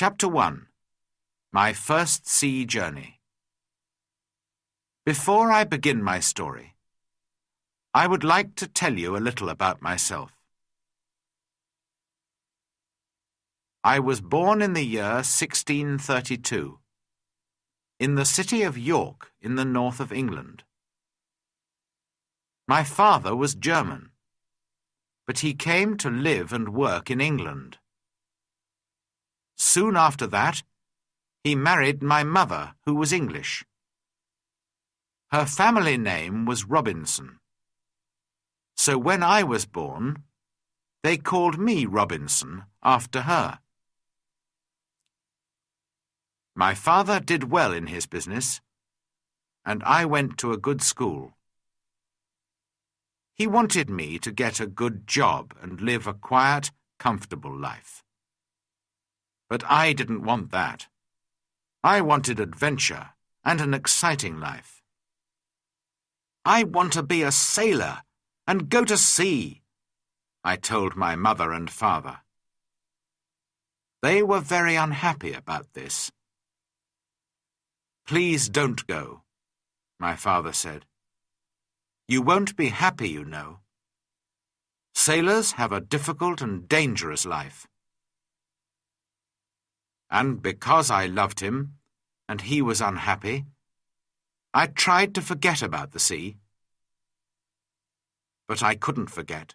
Chapter 1 My First Sea Journey Before I begin my story, I would like to tell you a little about myself. I was born in the year 1632, in the city of York in the north of England. My father was German, but he came to live and work in England. Soon after that, he married my mother, who was English. Her family name was Robinson. So when I was born, they called me Robinson after her. My father did well in his business, and I went to a good school. He wanted me to get a good job and live a quiet, comfortable life. But I didn't want that. I wanted adventure and an exciting life. I want to be a sailor and go to sea, I told my mother and father. They were very unhappy about this. Please don't go, my father said. You won't be happy, you know. Sailors have a difficult and dangerous life. And because I loved him, and he was unhappy, I tried to forget about the sea. But I couldn't forget.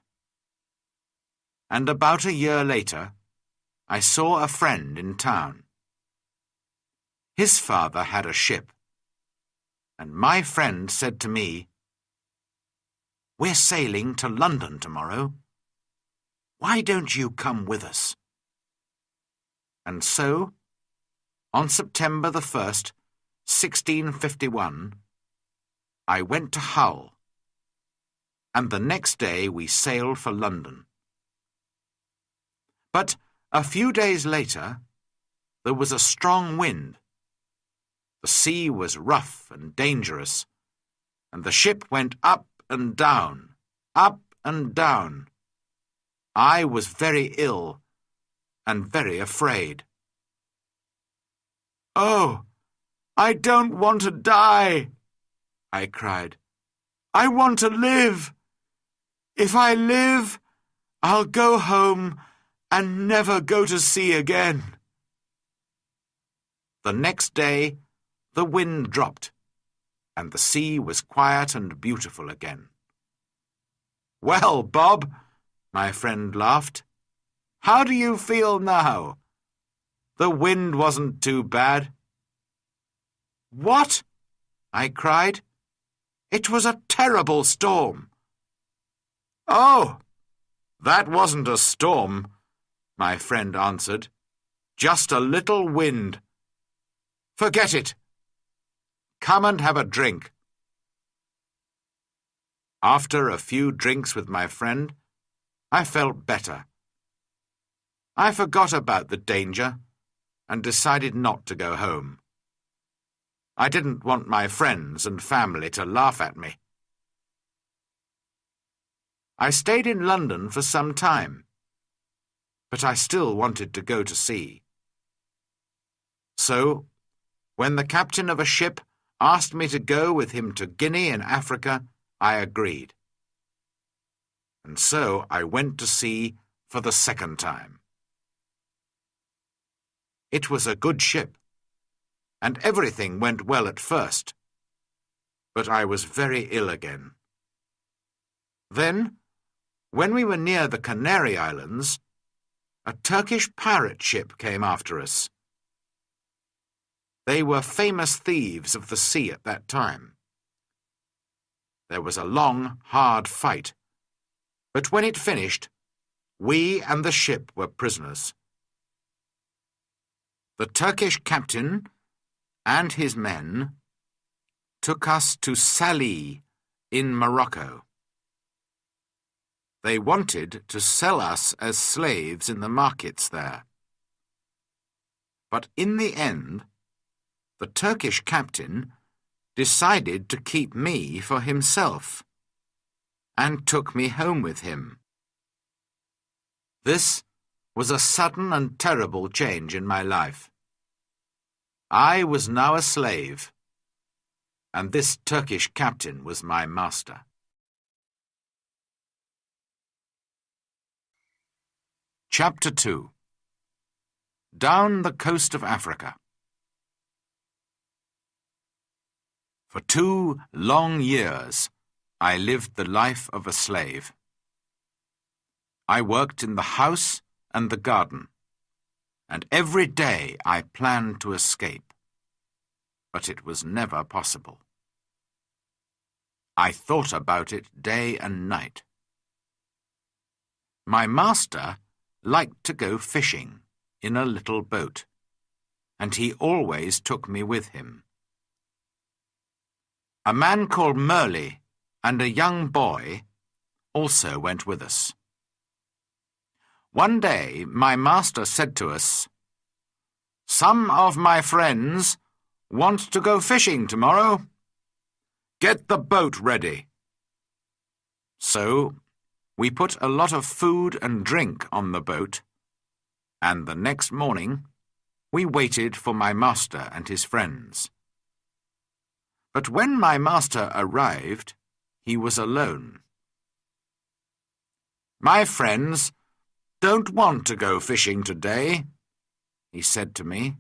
And about a year later, I saw a friend in town. His father had a ship, and my friend said to me, we're sailing to London tomorrow. Why don't you come with us? And so, on September the 1st, 1651, I went to Hull, and the next day we sailed for London. But a few days later, there was a strong wind. The sea was rough and dangerous, and the ship went up and down, up and down. I was very ill and very afraid. Oh, I don't want to die, I cried. I want to live. If I live, I'll go home and never go to sea again. The next day, the wind dropped and the sea was quiet and beautiful again. Well, Bob, my friend laughed, how do you feel now? The wind wasn't too bad. What? I cried. It was a terrible storm. Oh, that wasn't a storm, my friend answered. Just a little wind. Forget it. Come and have a drink. After a few drinks with my friend, I felt better. I forgot about the danger and decided not to go home. I didn't want my friends and family to laugh at me. I stayed in London for some time, but I still wanted to go to sea. So, when the captain of a ship asked me to go with him to Guinea in Africa, I agreed. And so I went to sea for the second time. It was a good ship, and everything went well at first. But I was very ill again. Then, when we were near the Canary Islands, a Turkish pirate ship came after us. They were famous thieves of the sea at that time. There was a long, hard fight, but when it finished, we and the ship were prisoners. The Turkish captain and his men took us to Sallee in Morocco. They wanted to sell us as slaves in the markets there. But in the end, the Turkish captain decided to keep me for himself and took me home with him. This was a sudden and terrible change in my life. I was now a slave, and this Turkish captain was my master. Chapter 2 Down the Coast of Africa For two long years, I lived the life of a slave. I worked in the house and the garden, and every day I planned to escape, but it was never possible. I thought about it day and night. My master liked to go fishing in a little boat, and he always took me with him. A man called Merle and a young boy also went with us. One day my master said to us, Some of my friends want to go fishing tomorrow. Get the boat ready. So we put a lot of food and drink on the boat, and the next morning we waited for my master and his friends. But when my master arrived, he was alone. My friends don't want to go fishing today, he said to me.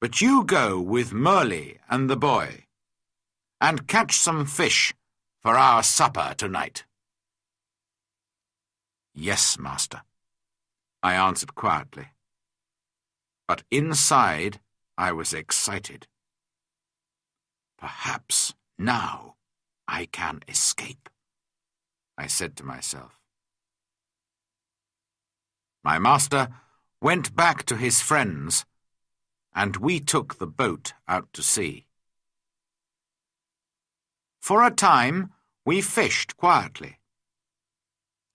But you go with Merle and the boy, and catch some fish for our supper tonight. Yes, master, I answered quietly. But inside I was excited. Perhaps now I can escape, I said to myself. My master went back to his friends, and we took the boat out to sea. For a time we fished quietly,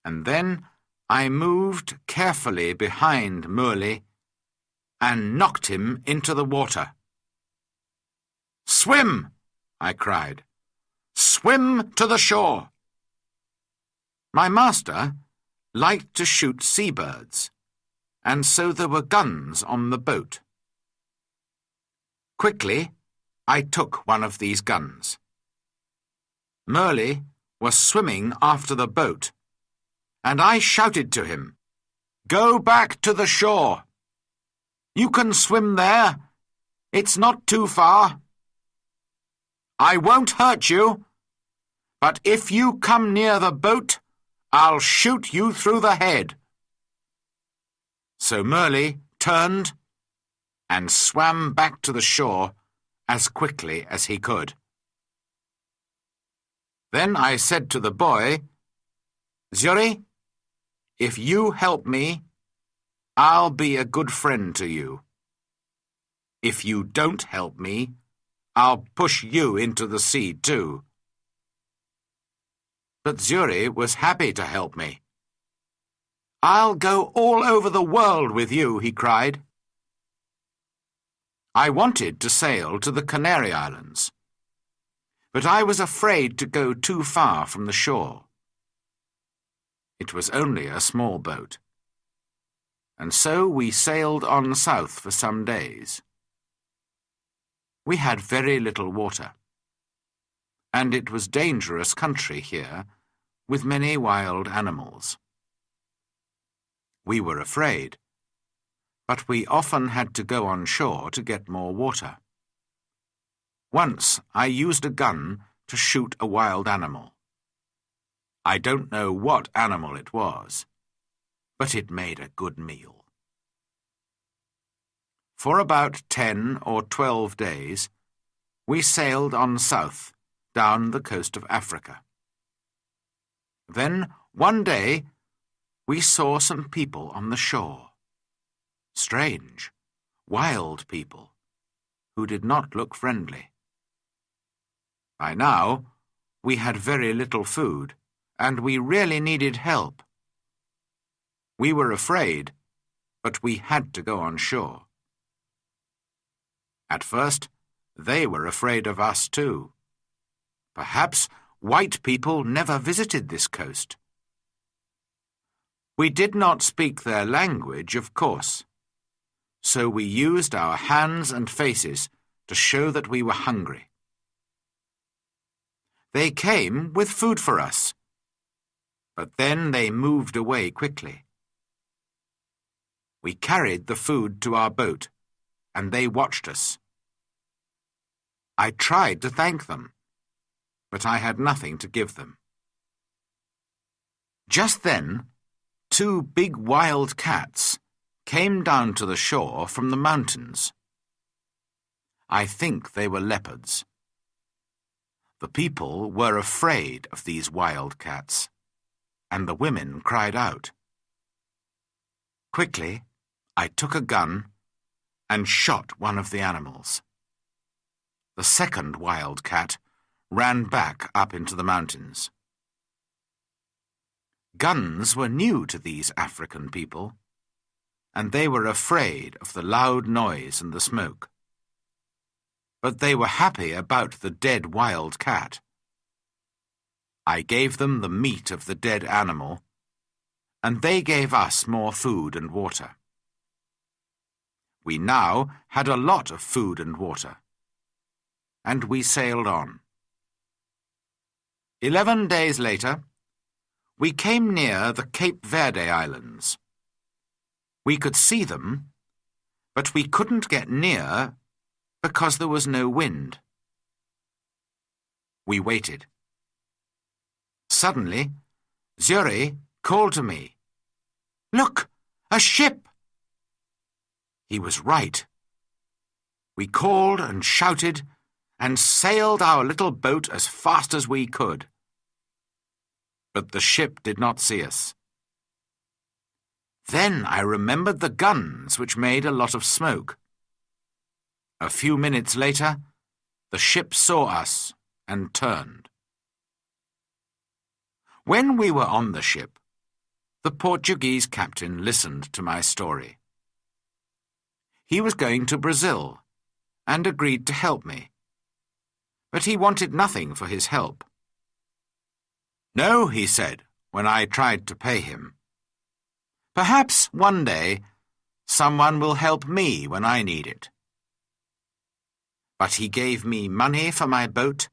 and then I moved carefully behind Merle and knocked him into the water. Swim! I cried. Swim to the shore! My master liked to shoot seabirds, and so there were guns on the boat. Quickly, I took one of these guns. Merle was swimming after the boat, and I shouted to him, Go back to the shore. You can swim there. It's not too far. I won't hurt you, but if you come near the boat, I'll shoot you through the head. So Merle turned and swam back to the shore as quickly as he could. Then I said to the boy, Xury, if you help me, I'll be a good friend to you. If you don't help me, I'll push you into the sea too. But Xury was happy to help me. I'll go all over the world with you, he cried. I wanted to sail to the Canary Islands, but I was afraid to go too far from the shore. It was only a small boat, and so we sailed on south for some days. We had very little water and it was dangerous country here, with many wild animals. We were afraid, but we often had to go on shore to get more water. Once I used a gun to shoot a wild animal. I don't know what animal it was, but it made a good meal. For about ten or twelve days, we sailed on south down the coast of Africa. Then, one day, we saw some people on the shore. Strange, wild people, who did not look friendly. By now, we had very little food, and we really needed help. We were afraid, but we had to go on shore. At first, they were afraid of us too. Perhaps white people never visited this coast. We did not speak their language, of course, so we used our hands and faces to show that we were hungry. They came with food for us, but then they moved away quickly. We carried the food to our boat, and they watched us. I tried to thank them, but I had nothing to give them. Just then, two big wild cats came down to the shore from the mountains. I think they were leopards. The people were afraid of these wild cats, and the women cried out. Quickly, I took a gun and shot one of the animals. The second wild cat ran back up into the mountains. Guns were new to these African people, and they were afraid of the loud noise and the smoke. But they were happy about the dead wild cat. I gave them the meat of the dead animal, and they gave us more food and water. We now had a lot of food and water, and we sailed on. Eleven days later, we came near the Cape Verde Islands. We could see them, but we couldn't get near because there was no wind. We waited. Suddenly, Xury called to me, Look, a ship! He was right. We called and shouted and sailed our little boat as fast as we could but the ship did not see us. Then I remembered the guns, which made a lot of smoke. A few minutes later, the ship saw us and turned. When we were on the ship, the Portuguese captain listened to my story. He was going to Brazil and agreed to help me, but he wanted nothing for his help. No, he said, when I tried to pay him. Perhaps one day someone will help me when I need it. But he gave me money for my boat,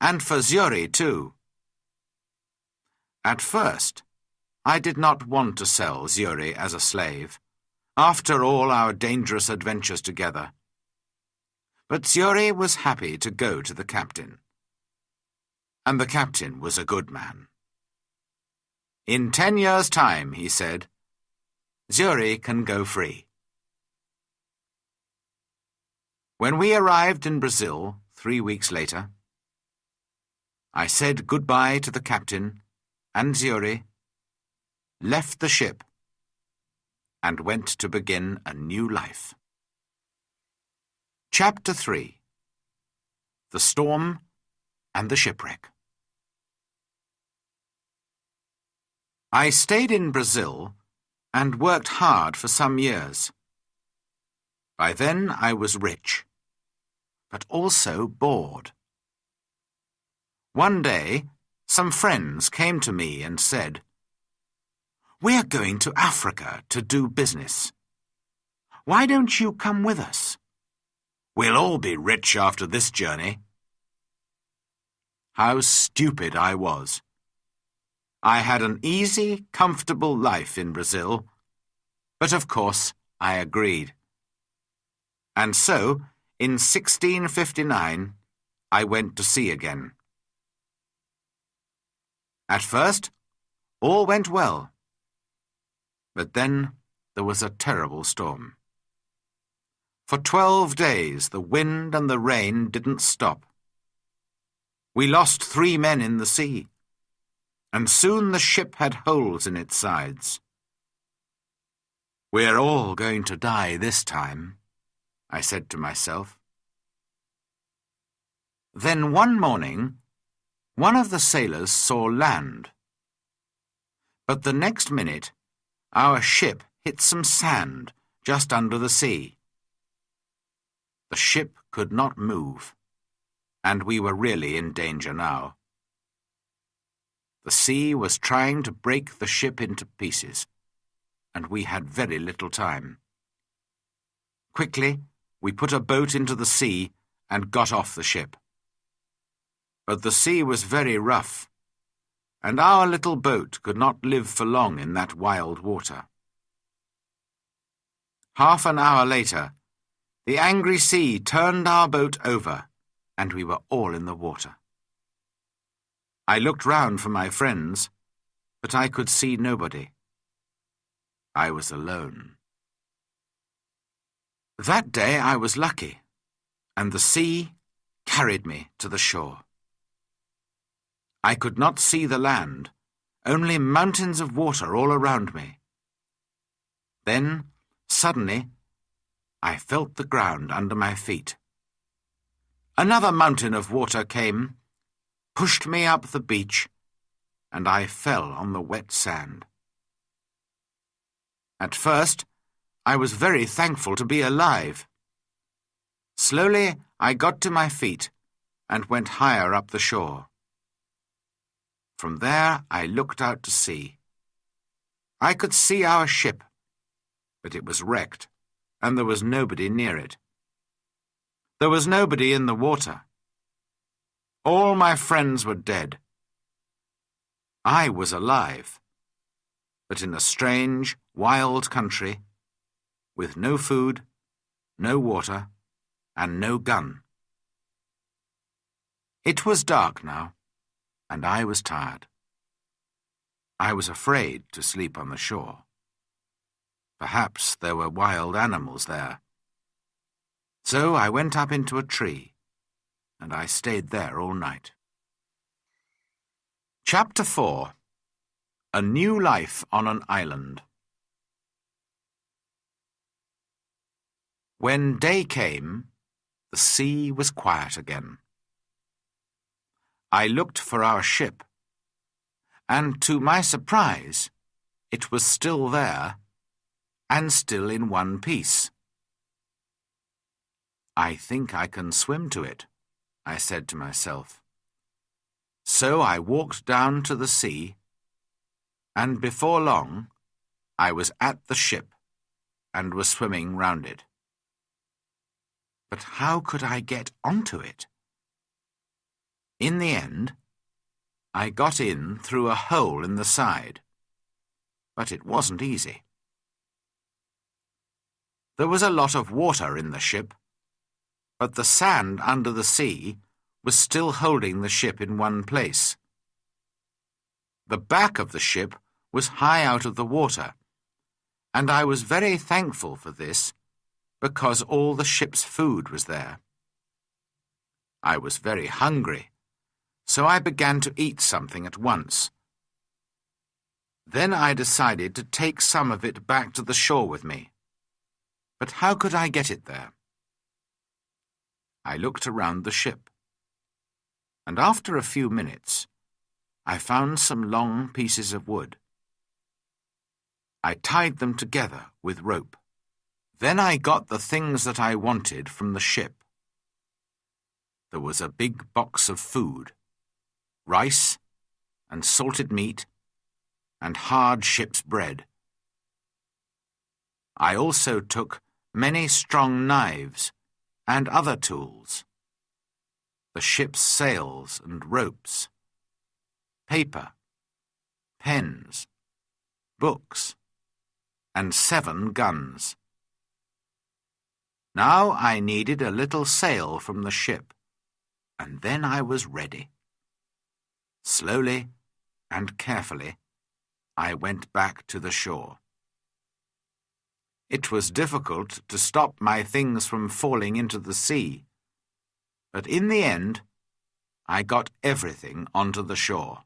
and for Xury too. At first, I did not want to sell Xury as a slave, after all our dangerous adventures together. But Xury was happy to go to the captain and the captain was a good man. In ten years' time, he said, Xury can go free. When we arrived in Brazil three weeks later, I said goodbye to the captain and Xury, left the ship, and went to begin a new life. Chapter 3 The Storm and the Shipwreck I stayed in Brazil and worked hard for some years. By then I was rich, but also bored. One day, some friends came to me and said, We're going to Africa to do business. Why don't you come with us? We'll all be rich after this journey. How stupid I was. I had an easy, comfortable life in Brazil, but of course I agreed. And so, in 1659, I went to sea again. At first, all went well. But then there was a terrible storm. For twelve days the wind and the rain didn't stop. We lost three men in the sea and soon the ship had holes in its sides. We're all going to die this time, I said to myself. Then one morning, one of the sailors saw land. But the next minute, our ship hit some sand just under the sea. The ship could not move, and we were really in danger now. The sea was trying to break the ship into pieces, and we had very little time. Quickly, we put a boat into the sea and got off the ship. But the sea was very rough, and our little boat could not live for long in that wild water. Half an hour later, the angry sea turned our boat over, and we were all in the water. I looked round for my friends, but I could see nobody. I was alone. That day I was lucky, and the sea carried me to the shore. I could not see the land, only mountains of water all around me. Then, suddenly, I felt the ground under my feet. Another mountain of water came, pushed me up the beach, and I fell on the wet sand. At first, I was very thankful to be alive. Slowly, I got to my feet and went higher up the shore. From there, I looked out to sea. I could see our ship, but it was wrecked, and there was nobody near it. There was nobody in the water. All my friends were dead. I was alive, but in a strange, wild country, with no food, no water, and no gun. It was dark now, and I was tired. I was afraid to sleep on the shore. Perhaps there were wild animals there. So I went up into a tree and I stayed there all night. Chapter 4 A New Life on an Island When day came, the sea was quiet again. I looked for our ship, and to my surprise, it was still there, and still in one piece. I think I can swim to it. I said to myself. So I walked down to the sea, and before long I was at the ship and was swimming round it. But how could I get onto it? In the end, I got in through a hole in the side, but it wasn't easy. There was a lot of water in the ship, but the sand under the sea was still holding the ship in one place. The back of the ship was high out of the water, and I was very thankful for this because all the ship's food was there. I was very hungry, so I began to eat something at once. Then I decided to take some of it back to the shore with me. But how could I get it there? I looked around the ship. And after a few minutes, I found some long pieces of wood. I tied them together with rope. Then I got the things that I wanted from the ship. There was a big box of food, rice and salted meat and hard ship's bread. I also took many strong knives and other tools. The ship's sails and ropes, paper, pens, books, and seven guns. Now I needed a little sail from the ship, and then I was ready. Slowly and carefully, I went back to the shore. It was difficult to stop my things from falling into the sea. But in the end, I got everything onto the shore.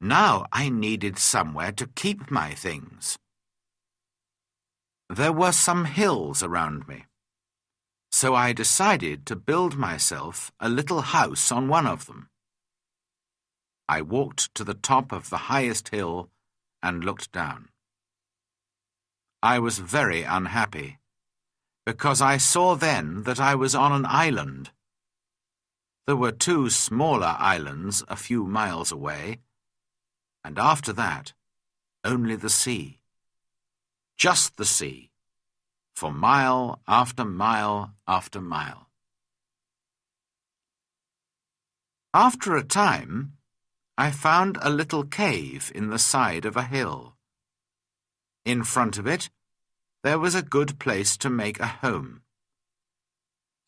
Now I needed somewhere to keep my things. There were some hills around me, so I decided to build myself a little house on one of them. I walked to the top of the highest hill and looked down. I was very unhappy, because I saw then that I was on an island. There were two smaller islands a few miles away, and after that, only the sea. Just the sea, for mile after mile after mile. After a time, I found a little cave in the side of a hill. In front of it, there was a good place to make a home.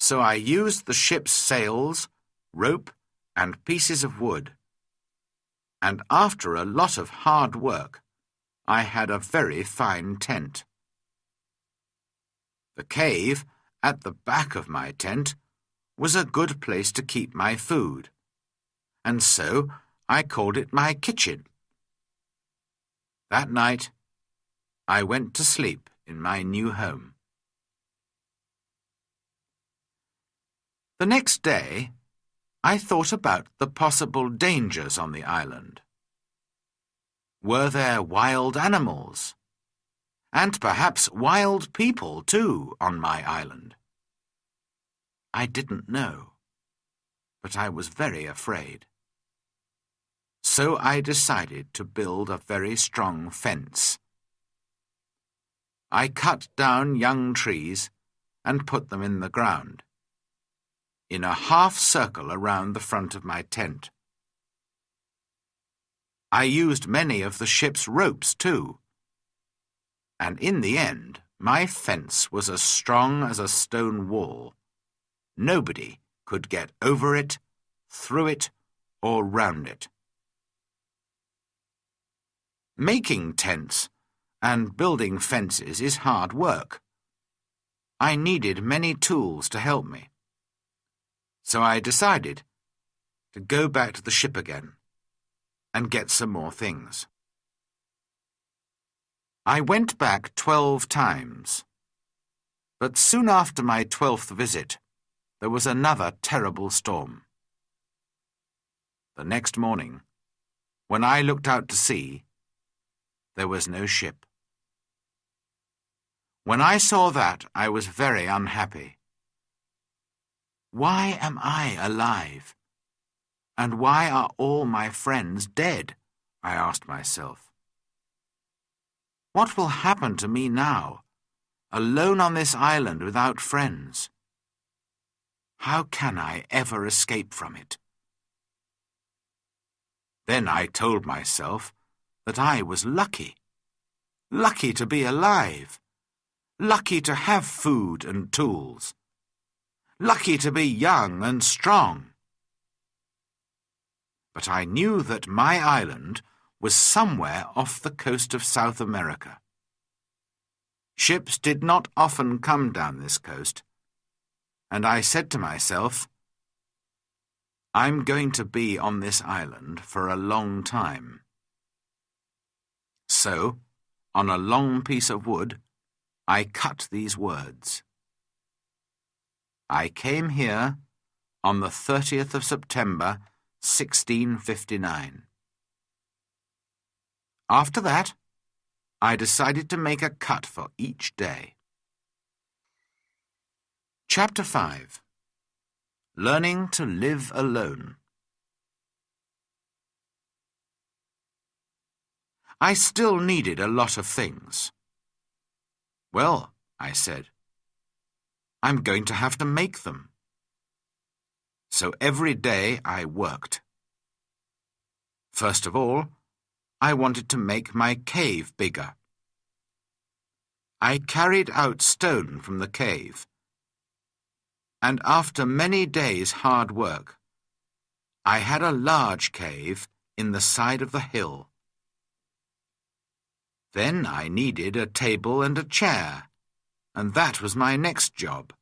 So I used the ship's sails, rope, and pieces of wood. And after a lot of hard work, I had a very fine tent. The cave, at the back of my tent, was a good place to keep my food, and so I called it my kitchen. That night, I went to sleep in my new home. The next day, I thought about the possible dangers on the island. Were there wild animals? And perhaps wild people, too, on my island? I didn't know, but I was very afraid. So I decided to build a very strong fence I cut down young trees and put them in the ground, in a half circle around the front of my tent. I used many of the ship's ropes too, and in the end my fence was as strong as a stone wall. Nobody could get over it, through it, or round it. Making tents and building fences is hard work. I needed many tools to help me. So I decided to go back to the ship again and get some more things. I went back twelve times, but soon after my twelfth visit, there was another terrible storm. The next morning, when I looked out to sea, there was no ship. When I saw that, I was very unhappy. Why am I alive? And why are all my friends dead? I asked myself. What will happen to me now, alone on this island without friends? How can I ever escape from it? Then I told myself that I was lucky. Lucky to be alive lucky to have food and tools, lucky to be young and strong. But I knew that my island was somewhere off the coast of South America. Ships did not often come down this coast, and I said to myself, I'm going to be on this island for a long time. So, on a long piece of wood, I cut these words. I came here on the 30th of September, 1659. After that, I decided to make a cut for each day. Chapter 5 Learning to Live Alone I still needed a lot of things. Well, I said, I'm going to have to make them. So every day I worked. First of all, I wanted to make my cave bigger. I carried out stone from the cave, and after many days' hard work, I had a large cave in the side of the hill. Then I needed a table and a chair, and that was my next job.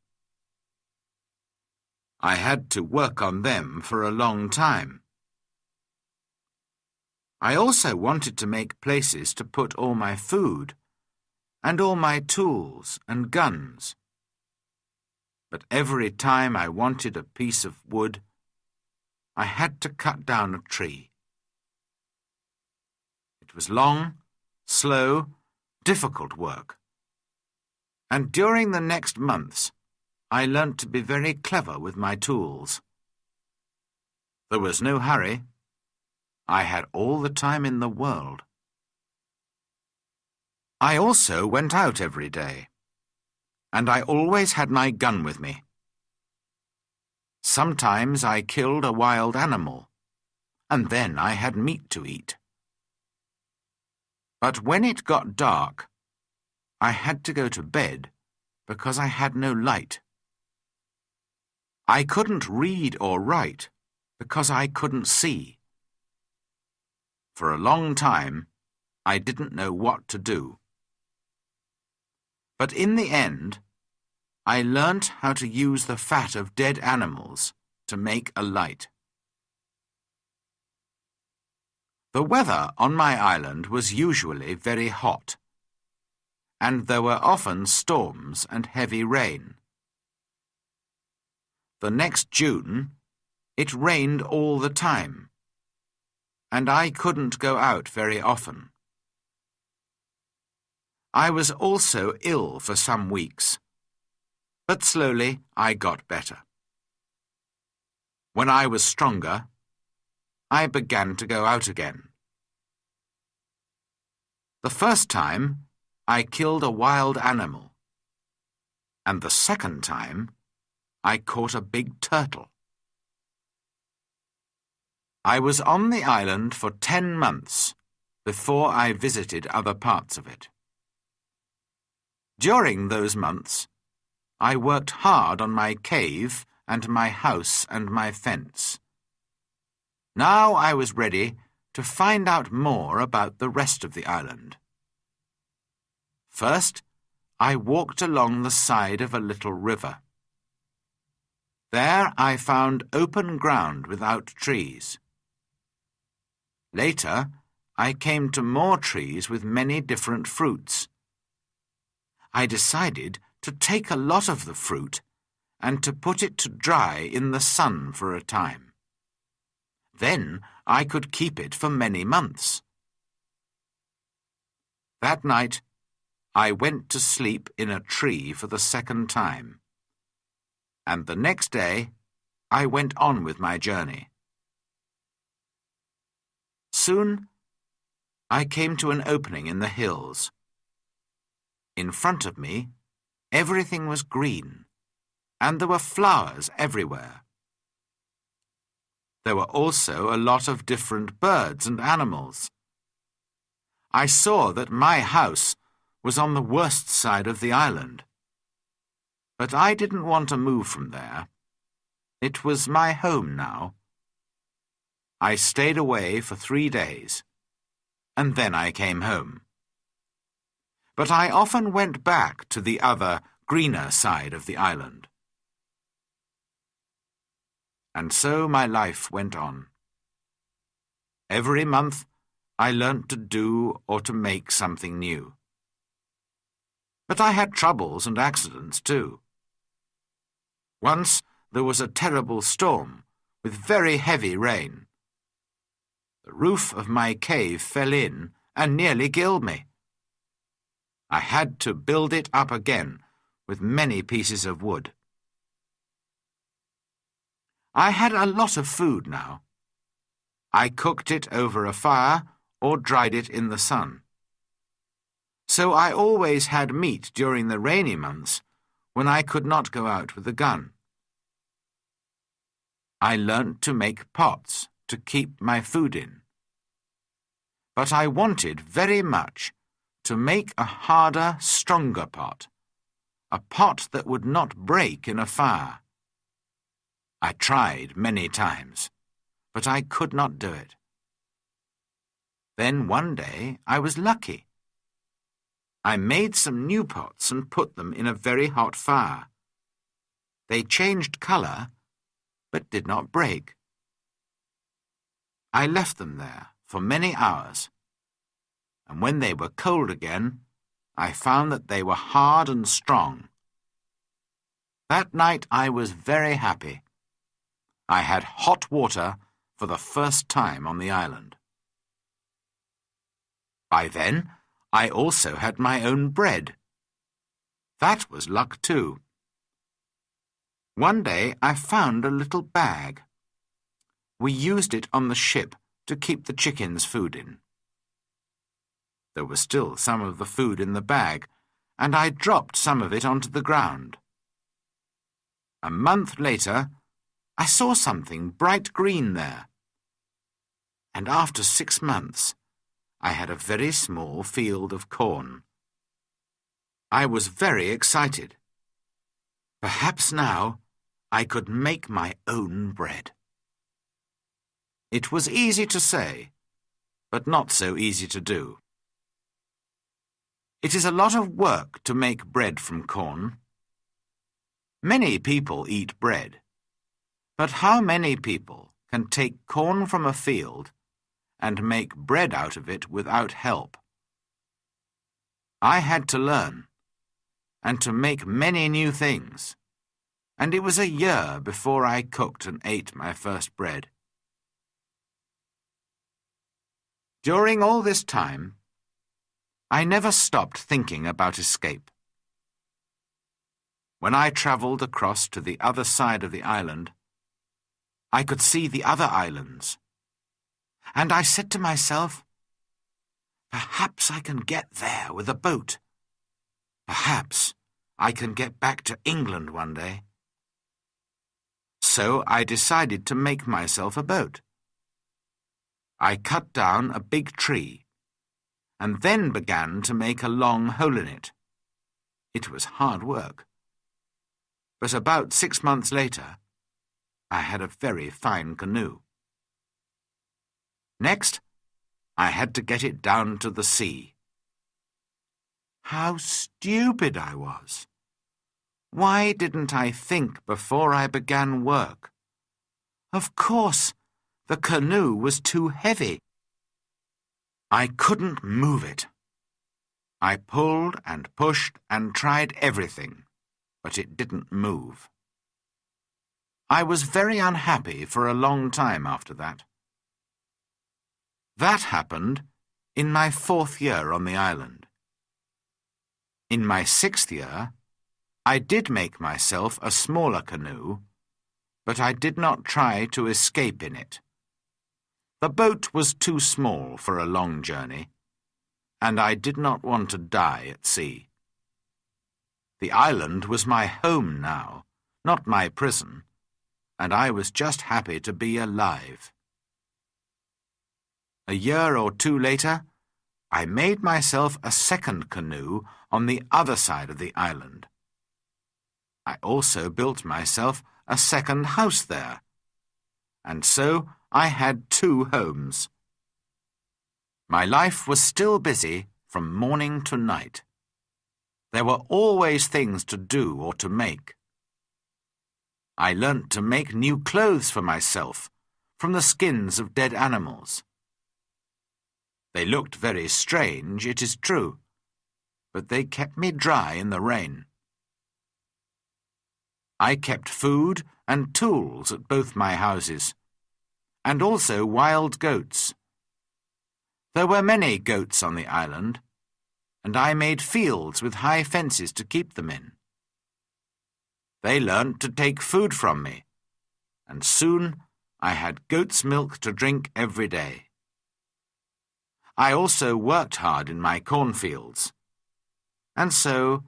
I had to work on them for a long time. I also wanted to make places to put all my food, and all my tools and guns. But every time I wanted a piece of wood, I had to cut down a tree. It was long slow, difficult work. And during the next months, I learnt to be very clever with my tools. There was no hurry. I had all the time in the world. I also went out every day, and I always had my gun with me. Sometimes I killed a wild animal, and then I had meat to eat. But when it got dark, I had to go to bed because I had no light. I couldn't read or write because I couldn't see. For a long time, I didn't know what to do. But in the end, I learnt how to use the fat of dead animals to make a light. The weather on my island was usually very hot, and there were often storms and heavy rain. The next June, it rained all the time, and I couldn't go out very often. I was also ill for some weeks, but slowly I got better. When I was stronger, I began to go out again. The first time, I killed a wild animal, and the second time, I caught a big turtle. I was on the island for ten months before I visited other parts of it. During those months, I worked hard on my cave and my house and my fence. Now I was ready to find out more about the rest of the island. First, I walked along the side of a little river. There I found open ground without trees. Later, I came to more trees with many different fruits. I decided to take a lot of the fruit and to put it to dry in the sun for a time. Then I could keep it for many months. That night, I went to sleep in a tree for the second time. And the next day, I went on with my journey. Soon, I came to an opening in the hills. In front of me, everything was green, and there were flowers everywhere. There were also a lot of different birds and animals. I saw that my house was on the worst side of the island. But I didn't want to move from there. It was my home now. I stayed away for three days, and then I came home. But I often went back to the other, greener side of the island. And so my life went on. Every month I learnt to do or to make something new. But I had troubles and accidents too. Once there was a terrible storm with very heavy rain. The roof of my cave fell in and nearly killed me. I had to build it up again with many pieces of wood. I had a lot of food now. I cooked it over a fire or dried it in the sun. So I always had meat during the rainy months when I could not go out with a gun. I learnt to make pots to keep my food in. But I wanted very much to make a harder, stronger pot, a pot that would not break in a fire. I tried many times, but I could not do it. Then one day I was lucky. I made some new pots and put them in a very hot fire. They changed colour, but did not break. I left them there for many hours, and when they were cold again, I found that they were hard and strong. That night I was very happy. I had hot water for the first time on the island. By then, I also had my own bread. That was luck too. One day I found a little bag. We used it on the ship to keep the chickens food in. There was still some of the food in the bag, and I dropped some of it onto the ground. A month later, I saw something bright green there. And after six months, I had a very small field of corn. I was very excited. Perhaps now I could make my own bread. It was easy to say, but not so easy to do. It is a lot of work to make bread from corn. Many people eat bread, but how many people can take corn from a field and make bread out of it without help? I had to learn, and to make many new things, and it was a year before I cooked and ate my first bread. During all this time, I never stopped thinking about escape. When I travelled across to the other side of the island, I could see the other islands. And I said to myself, Perhaps I can get there with a boat. Perhaps I can get back to England one day. So I decided to make myself a boat. I cut down a big tree and then began to make a long hole in it. It was hard work. But about six months later, I had a very fine canoe. Next, I had to get it down to the sea. How stupid I was! Why didn't I think before I began work? Of course, the canoe was too heavy. I couldn't move it. I pulled and pushed and tried everything, but it didn't move. I was very unhappy for a long time after that. That happened in my fourth year on the island. In my sixth year, I did make myself a smaller canoe, but I did not try to escape in it. The boat was too small for a long journey, and I did not want to die at sea. The island was my home now, not my prison, and I was just happy to be alive. A year or two later, I made myself a second canoe on the other side of the island. I also built myself a second house there, and so I had two homes. My life was still busy from morning to night. There were always things to do or to make. I learnt to make new clothes for myself from the skins of dead animals. They looked very strange, it is true, but they kept me dry in the rain. I kept food and tools at both my houses and also wild goats. There were many goats on the island, and I made fields with high fences to keep them in. They learnt to take food from me, and soon I had goat's milk to drink every day. I also worked hard in my cornfields, and so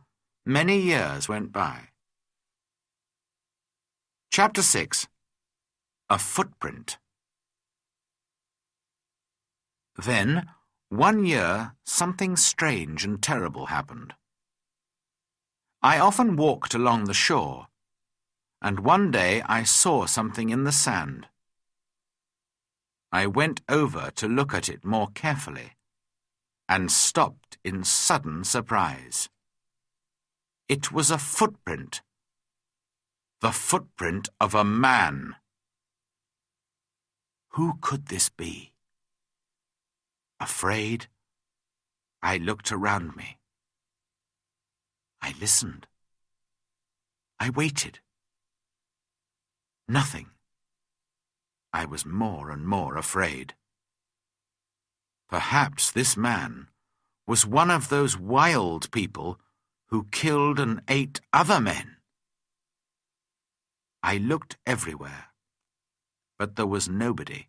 many years went by. Chapter 6 A Footprint then, one year, something strange and terrible happened. I often walked along the shore, and one day I saw something in the sand. I went over to look at it more carefully, and stopped in sudden surprise. It was a footprint. The footprint of a man. Who could this be? Afraid, I looked around me. I listened. I waited. Nothing. I was more and more afraid. Perhaps this man was one of those wild people who killed and ate other men. I looked everywhere, but there was nobody,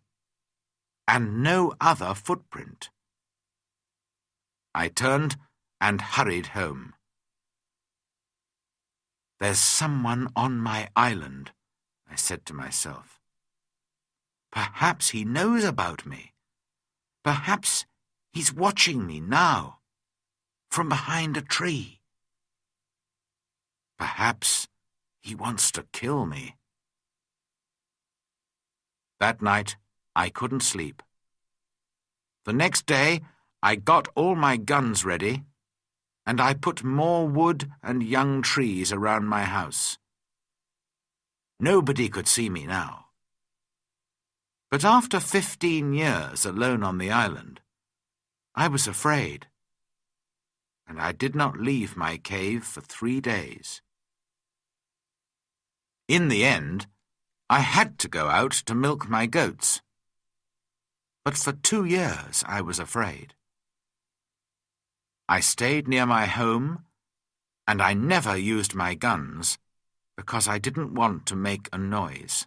and no other footprint. I turned and hurried home. There's someone on my island, I said to myself. Perhaps he knows about me. Perhaps he's watching me now, from behind a tree. Perhaps he wants to kill me. That night, I couldn't sleep. The next day, I got all my guns ready and I put more wood and young trees around my house. Nobody could see me now. But after fifteen years alone on the island, I was afraid, and I did not leave my cave for three days. In the end, I had to go out to milk my goats. But for two years I was afraid. I stayed near my home, and I never used my guns because I didn't want to make a noise.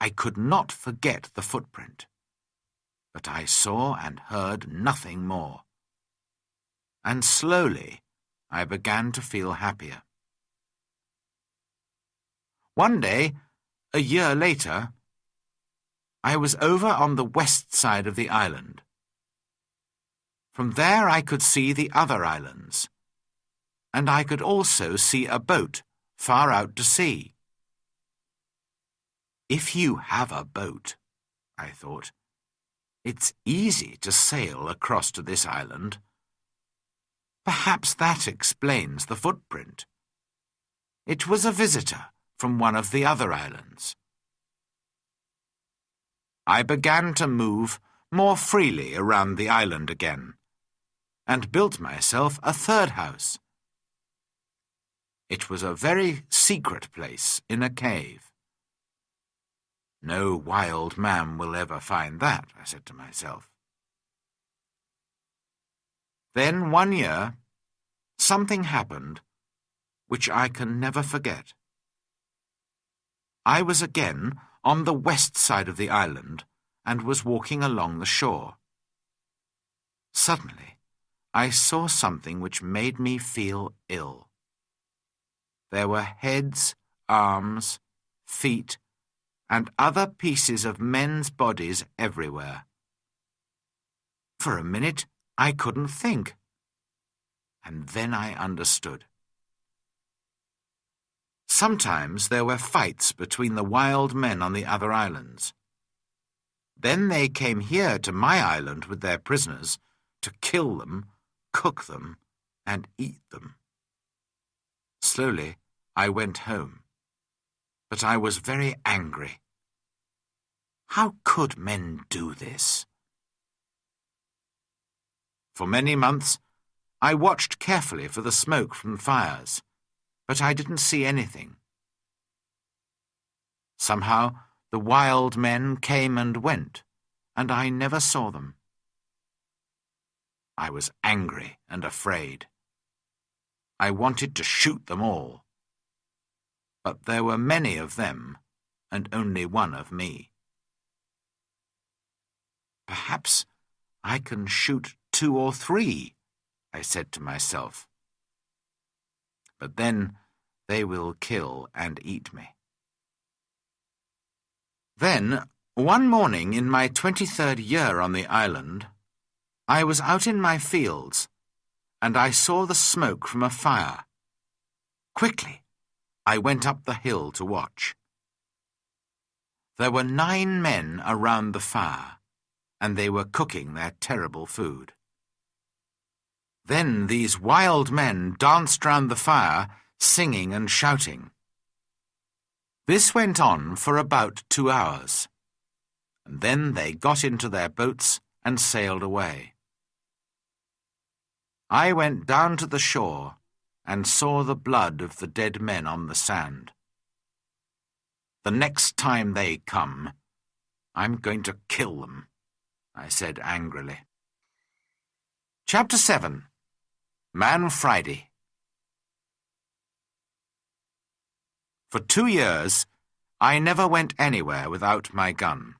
I could not forget the footprint, but I saw and heard nothing more. And slowly I began to feel happier. One day, a year later, I was over on the west side of the island. From there I could see the other islands, and I could also see a boat far out to sea. If you have a boat, I thought, it's easy to sail across to this island. Perhaps that explains the footprint. It was a visitor from one of the other islands. I began to move more freely around the island again and built myself a third house. It was a very secret place in a cave. No wild man will ever find that, I said to myself. Then one year, something happened which I can never forget. I was again on the west side of the island and was walking along the shore. Suddenly, I saw something which made me feel ill. There were heads, arms, feet, and other pieces of men's bodies everywhere. For a minute, I couldn't think. And then I understood. Sometimes there were fights between the wild men on the other islands. Then they came here to my island with their prisoners to kill them cook them, and eat them. Slowly, I went home. But I was very angry. How could men do this? For many months, I watched carefully for the smoke from fires, but I didn't see anything. Somehow, the wild men came and went, and I never saw them. I was angry and afraid. I wanted to shoot them all. But there were many of them, and only one of me. Perhaps I can shoot two or three, I said to myself. But then they will kill and eat me. Then, one morning in my twenty-third year on the island, I was out in my fields, and I saw the smoke from a fire. Quickly, I went up the hill to watch. There were nine men around the fire, and they were cooking their terrible food. Then these wild men danced round the fire, singing and shouting. This went on for about two hours, and then they got into their boats and sailed away. I went down to the shore and saw the blood of the dead men on the sand. The next time they come, I'm going to kill them, I said angrily. Chapter 7 Man Friday For two years, I never went anywhere without my gun.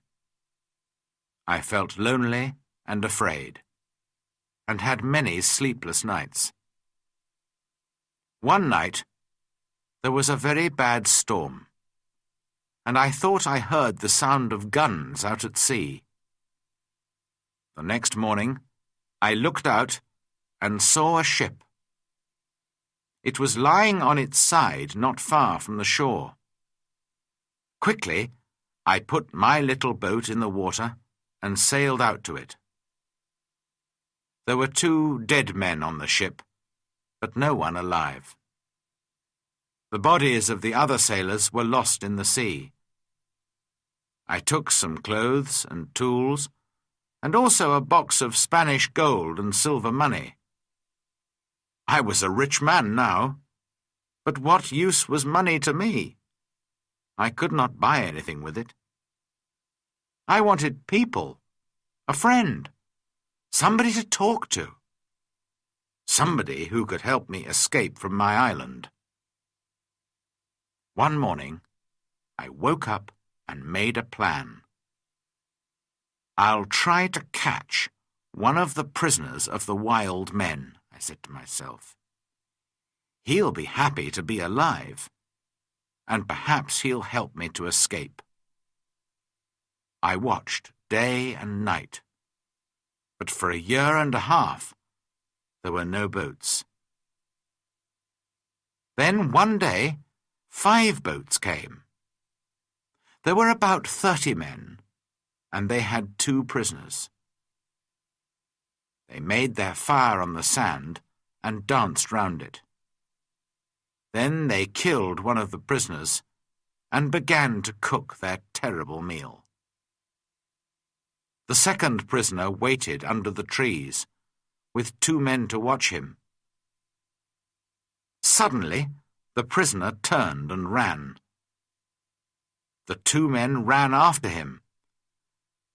I felt lonely and afraid, and had many sleepless nights. One night, there was a very bad storm, and I thought I heard the sound of guns out at sea. The next morning, I looked out and saw a ship. It was lying on its side not far from the shore. Quickly, I put my little boat in the water and sailed out to it. There were two dead men on the ship, but no one alive. The bodies of the other sailors were lost in the sea. I took some clothes and tools, and also a box of Spanish gold and silver money. I was a rich man now, but what use was money to me? I could not buy anything with it. I wanted people, a friend, somebody to talk to, somebody who could help me escape from my island. One morning, I woke up and made a plan. I'll try to catch one of the prisoners of the wild men, I said to myself. He'll be happy to be alive and perhaps he'll help me to escape. I watched day and night, but for a year and a half there were no boats. Then one day, five boats came. There were about thirty men, and they had two prisoners. They made their fire on the sand and danced round it. Then they killed one of the prisoners and began to cook their terrible meal. The second prisoner waited under the trees, with two men to watch him. Suddenly, the prisoner turned and ran. The two men ran after him,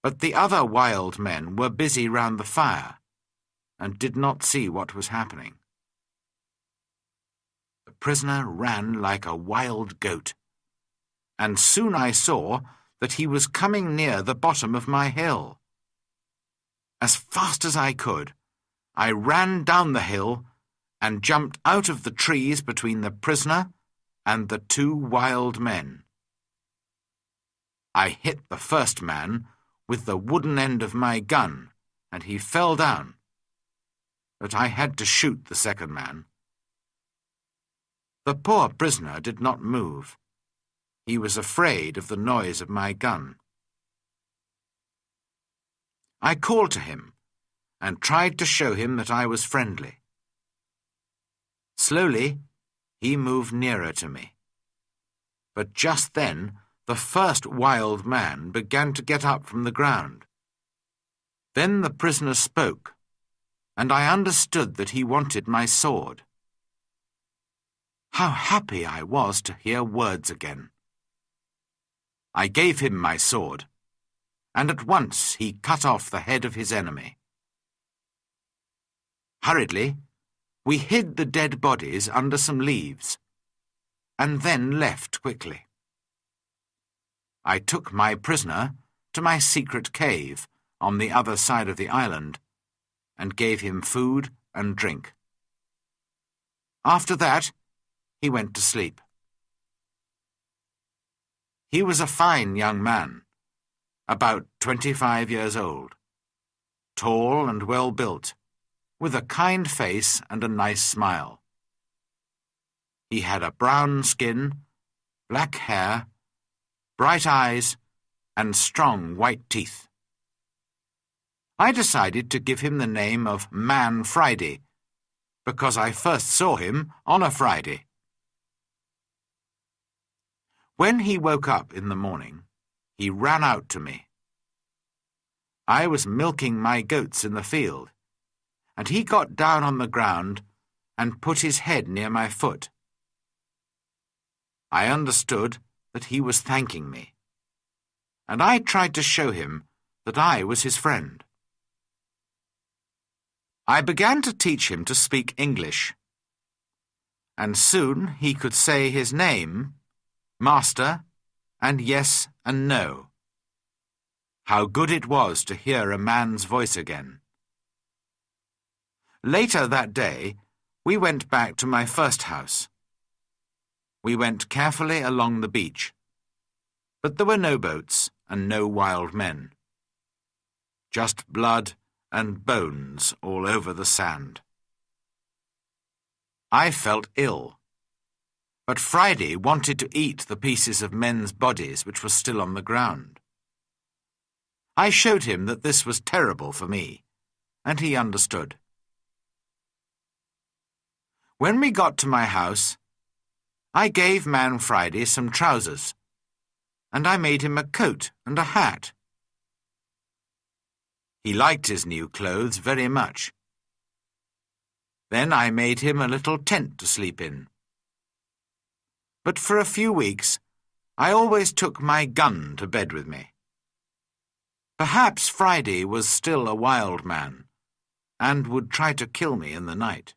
but the other wild men were busy round the fire and did not see what was happening The prisoner ran like a wild goat, and soon I saw that he was coming near the bottom of my hill. As fast as I could, I ran down the hill and jumped out of the trees between the prisoner and the two wild men. I hit the first man with the wooden end of my gun, and he fell down. But I had to shoot the second man. The poor prisoner did not move. He was afraid of the noise of my gun. I called to him and tried to show him that I was friendly. Slowly, he moved nearer to me. But just then, the first wild man began to get up from the ground. Then the prisoner spoke, and I understood that he wanted my sword. How happy I was to hear words again. I gave him my sword, and at once he cut off the head of his enemy. Hurriedly, we hid the dead bodies under some leaves, and then left quickly. I took my prisoner to my secret cave on the other side of the island, and gave him food and drink. After that, he went to sleep. He was a fine young man, about twenty-five years old, tall and well built, with a kind face and a nice smile. He had a brown skin, black hair, bright eyes, and strong white teeth. I decided to give him the name of Man Friday, because I first saw him on a Friday. When he woke up in the morning, he ran out to me. I was milking my goats in the field, and he got down on the ground and put his head near my foot. I understood that he was thanking me, and I tried to show him that I was his friend. I began to teach him to speak English, and soon he could say his name Master, and yes and no. How good it was to hear a man's voice again. Later that day, we went back to my first house. We went carefully along the beach, but there were no boats and no wild men. Just blood and bones all over the sand. I felt ill. But Friday wanted to eat the pieces of men's bodies which were still on the ground. I showed him that this was terrible for me, and he understood. When we got to my house, I gave Man Friday some trousers, and I made him a coat and a hat. He liked his new clothes very much. Then I made him a little tent to sleep in. But for a few weeks, I always took my gun to bed with me. Perhaps Friday was still a wild man, and would try to kill me in the night.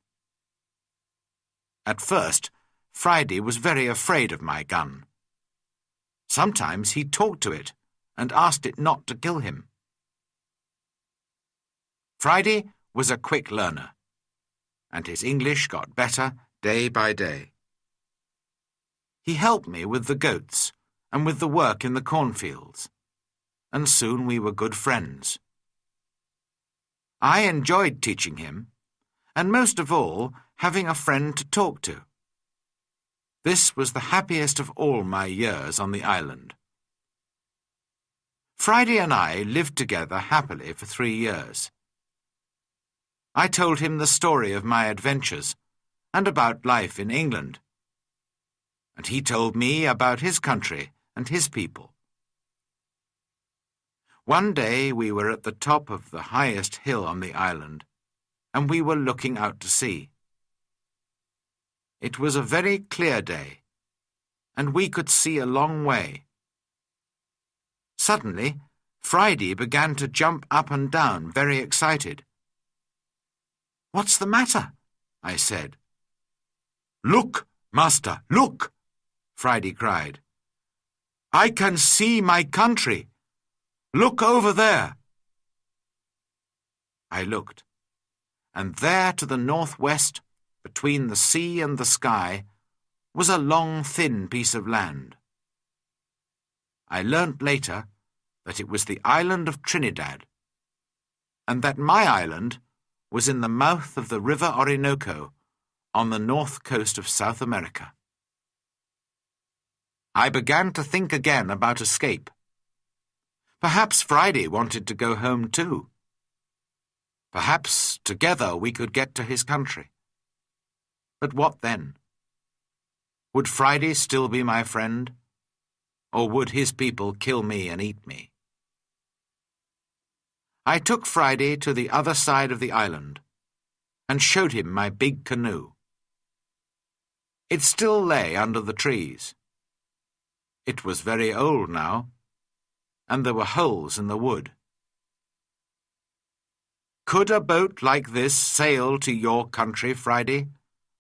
At first, Friday was very afraid of my gun. Sometimes he talked to it and asked it not to kill him. Friday was a quick learner and his English got better day by day. He helped me with the goats and with the work in the cornfields, and soon we were good friends. I enjoyed teaching him, and most of all, having a friend to talk to. This was the happiest of all my years on the island. Friday and I lived together happily for three years. I told him the story of my adventures and about life in England. And he told me about his country and his people. One day we were at the top of the highest hill on the island, and we were looking out to sea. It was a very clear day, and we could see a long way. Suddenly, Friday began to jump up and down, very excited. What's the matter? I said. Look, master, look, Friday cried. I can see my country. Look over there. I looked, and there to the northwest, between the sea and the sky, was a long, thin piece of land. I learnt later that it was the island of Trinidad, and that my island was in the mouth of the river Orinoco on the north coast of South America. I began to think again about escape. Perhaps Friday wanted to go home too. Perhaps together we could get to his country. But what then? Would Friday still be my friend? Or would his people kill me and eat me? I took Friday to the other side of the island and showed him my big canoe. It still lay under the trees. It was very old now, and there were holes in the wood. Could a boat like this sail to your country, Friday?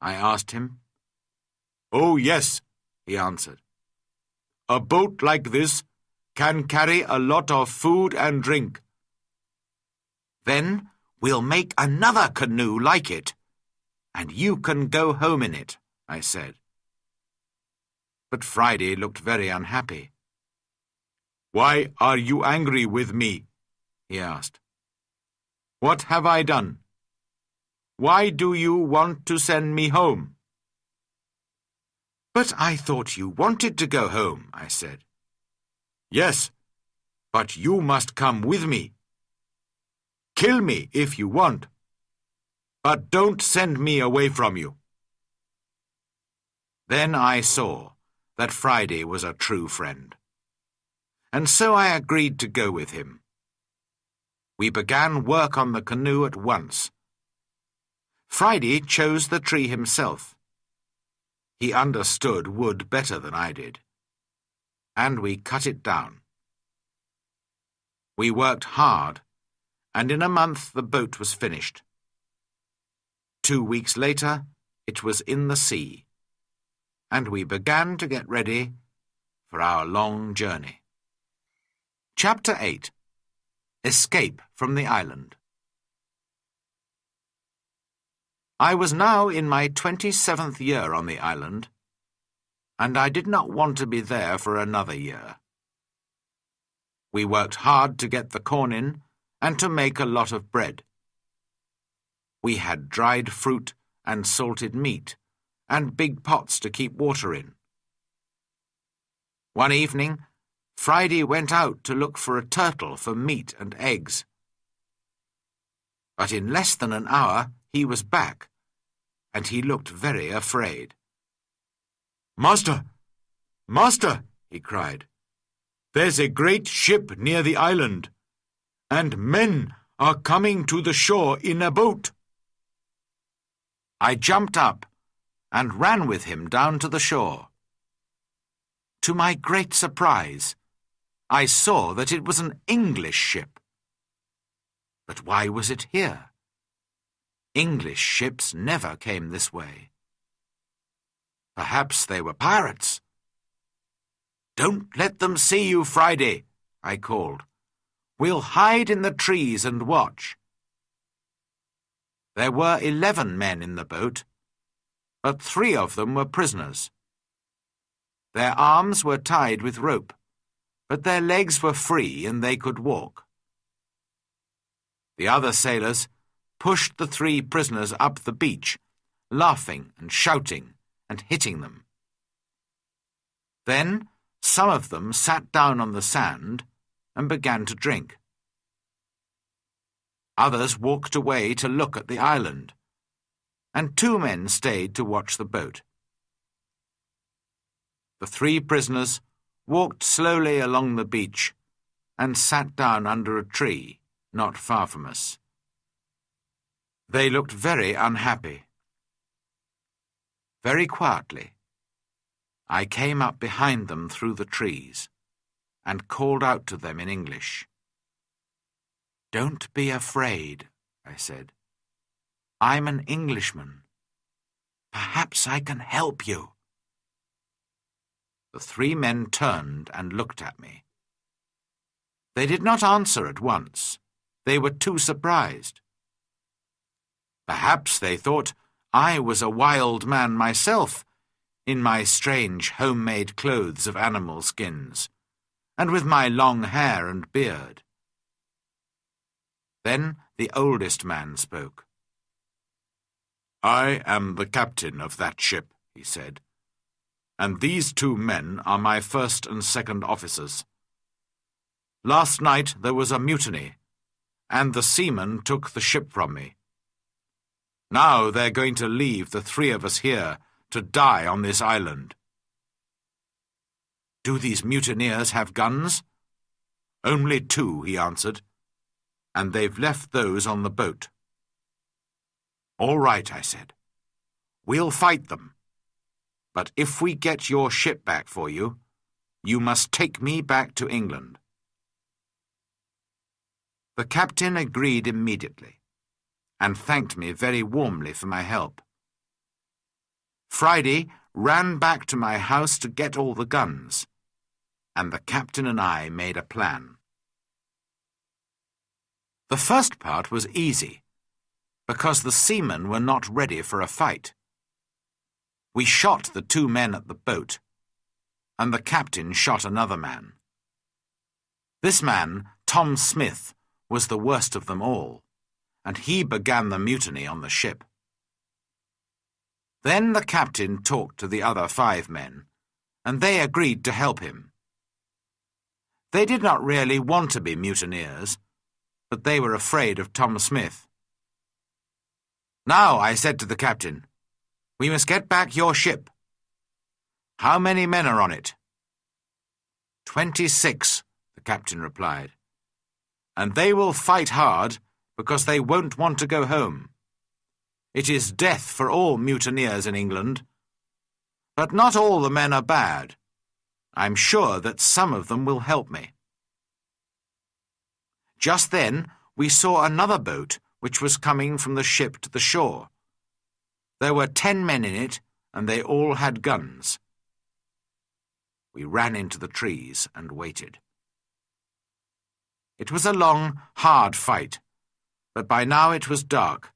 I asked him. Oh, yes, he answered. A boat like this can carry a lot of food and drink then we'll make another canoe like it, and you can go home in it, I said. But Friday looked very unhappy. Why are you angry with me? he asked. What have I done? Why do you want to send me home? But I thought you wanted to go home, I said. Yes, but you must come with me. Kill me if you want, but don't send me away from you. Then I saw that Friday was a true friend, and so I agreed to go with him. We began work on the canoe at once. Friday chose the tree himself. He understood wood better than I did, and we cut it down. We worked hard and in a month the boat was finished. Two weeks later, it was in the sea, and we began to get ready for our long journey. Chapter 8 Escape from the Island I was now in my twenty-seventh year on the island, and I did not want to be there for another year. We worked hard to get the corn in and to make a lot of bread. We had dried fruit and salted meat, and big pots to keep water in. One evening, Friday went out to look for a turtle for meat and eggs. But in less than an hour he was back, and he looked very afraid. Master! Master! he cried. There's a great ship near the island, and men are coming to the shore in a boat. I jumped up and ran with him down to the shore. To my great surprise, I saw that it was an English ship. But why was it here? English ships never came this way. Perhaps they were pirates. Don't let them see you, Friday, I called. We'll hide in the trees and watch. There were eleven men in the boat, but three of them were prisoners. Their arms were tied with rope, but their legs were free and they could walk. The other sailors pushed the three prisoners up the beach, laughing and shouting and hitting them. Then some of them sat down on the sand and began to drink. Others walked away to look at the island, and two men stayed to watch the boat. The three prisoners walked slowly along the beach and sat down under a tree not far from us. They looked very unhappy. Very quietly, I came up behind them through the trees and called out to them in English. Don't be afraid, I said. I'm an Englishman. Perhaps I can help you. The three men turned and looked at me. They did not answer at once. They were too surprised. Perhaps they thought I was a wild man myself, in my strange homemade clothes of animal skins, and with my long hair and beard. Then the oldest man spoke. I am the captain of that ship, he said, and these two men are my first and second officers. Last night there was a mutiny, and the seamen took the ship from me. Now they're going to leave the three of us here to die on this island. Do these mutineers have guns? Only two, he answered and they've left those on the boat. All right, I said. We'll fight them. But if we get your ship back for you, you must take me back to England. The captain agreed immediately, and thanked me very warmly for my help. Friday ran back to my house to get all the guns, and the captain and I made a plan. The first part was easy, because the seamen were not ready for a fight. We shot the two men at the boat, and the captain shot another man. This man, Tom Smith, was the worst of them all, and he began the mutiny on the ship. Then the captain talked to the other five men, and they agreed to help him. They did not really want to be mutineers, but they were afraid of Tom Smith. Now, I said to the captain, we must get back your ship. How many men are on it? Twenty-six, the captain replied. And they will fight hard because they won't want to go home. It is death for all mutineers in England. But not all the men are bad. I'm sure that some of them will help me. Just then we saw another boat which was coming from the ship to the shore. There were ten men in it, and they all had guns. We ran into the trees and waited. It was a long, hard fight, but by now it was dark,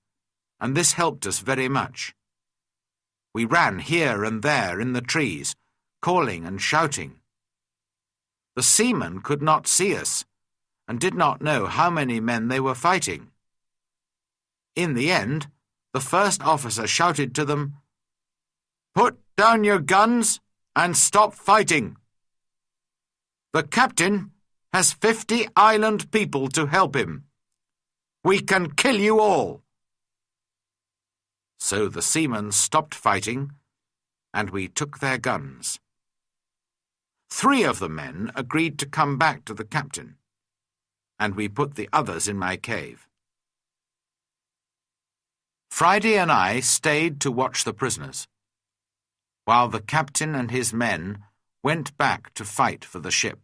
and this helped us very much. We ran here and there in the trees, calling and shouting. The seamen could not see us, and did not know how many men they were fighting. In the end, the first officer shouted to them, Put down your guns and stop fighting. The captain has fifty island people to help him. We can kill you all. So the seamen stopped fighting, and we took their guns. Three of the men agreed to come back to the captain, and we put the others in my cave. Friday and I stayed to watch the prisoners, while the captain and his men went back to fight for the ship.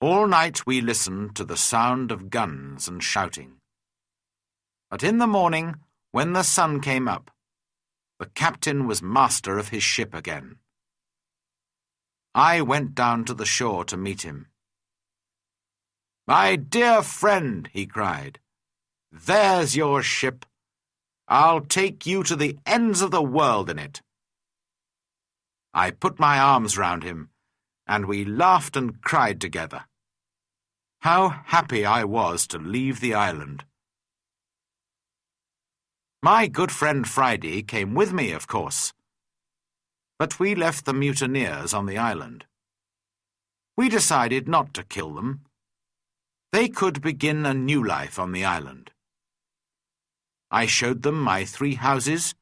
All night we listened to the sound of guns and shouting. But in the morning, when the sun came up, the captain was master of his ship again. I went down to the shore to meet him. My dear friend, he cried, there's your ship. I'll take you to the ends of the world in it. I put my arms round him and we laughed and cried together. How happy I was to leave the island. My good friend Friday came with me, of course. But we left the mutineers on the island. We decided not to kill them. They could begin a new life on the island. I showed them my three houses,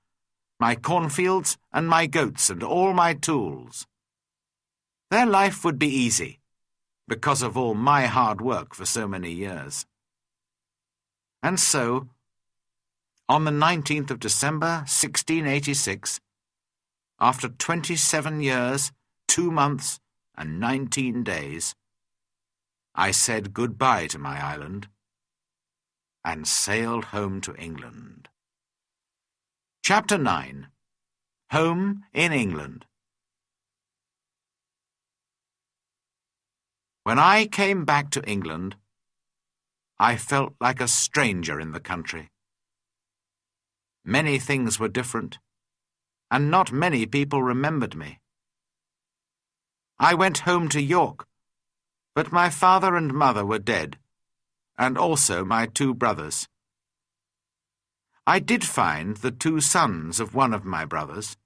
my cornfields, and my goats, and all my tools. Their life would be easy, because of all my hard work for so many years. And so, on the 19th of December, 1686, after 27 years, two months, and 19 days, I said goodbye to my island and sailed home to England. Chapter 9 Home in England When I came back to England, I felt like a stranger in the country. Many things were different, and not many people remembered me. I went home to York, but my father and mother were dead, and also my two brothers. I did find the two sons of one of my brothers.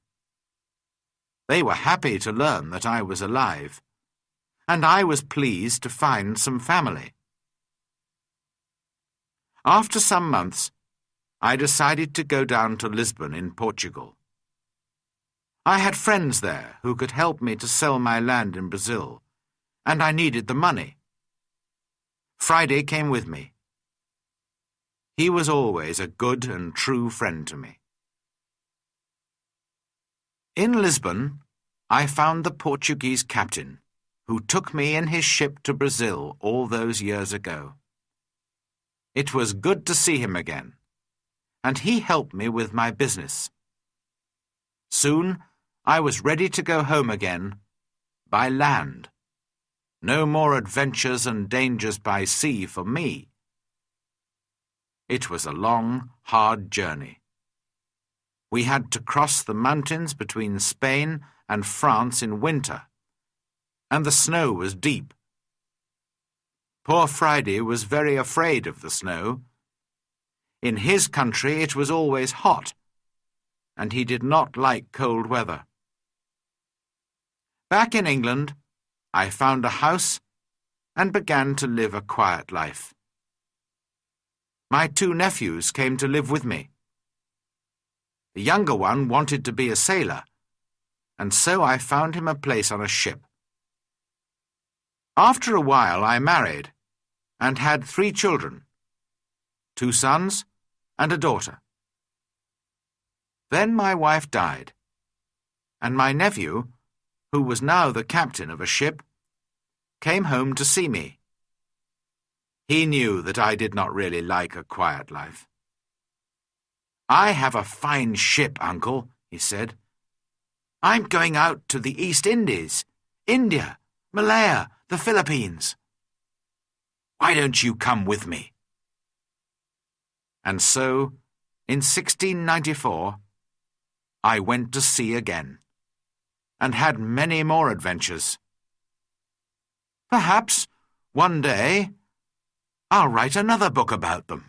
They were happy to learn that I was alive and I was pleased to find some family. After some months, I decided to go down to Lisbon in Portugal. I had friends there who could help me to sell my land in Brazil, and I needed the money. Friday came with me. He was always a good and true friend to me. In Lisbon, I found the Portuguese captain who took me in his ship to Brazil all those years ago. It was good to see him again, and he helped me with my business. Soon I was ready to go home again, by land. No more adventures and dangers by sea for me. It was a long, hard journey. We had to cross the mountains between Spain and France in winter and the snow was deep. Poor Friday was very afraid of the snow. In his country it was always hot, and he did not like cold weather. Back in England, I found a house and began to live a quiet life. My two nephews came to live with me. The younger one wanted to be a sailor, and so I found him a place on a ship. After a while I married and had three children, two sons and a daughter. Then my wife died, and my nephew, who was now the captain of a ship, came home to see me. He knew that I did not really like a quiet life. I have a fine ship, uncle, he said, I'm going out to the East Indies, India, Malaya, the Philippines. Why don't you come with me? And so, in 1694, I went to sea again, and had many more adventures. Perhaps, one day, I'll write another book about them.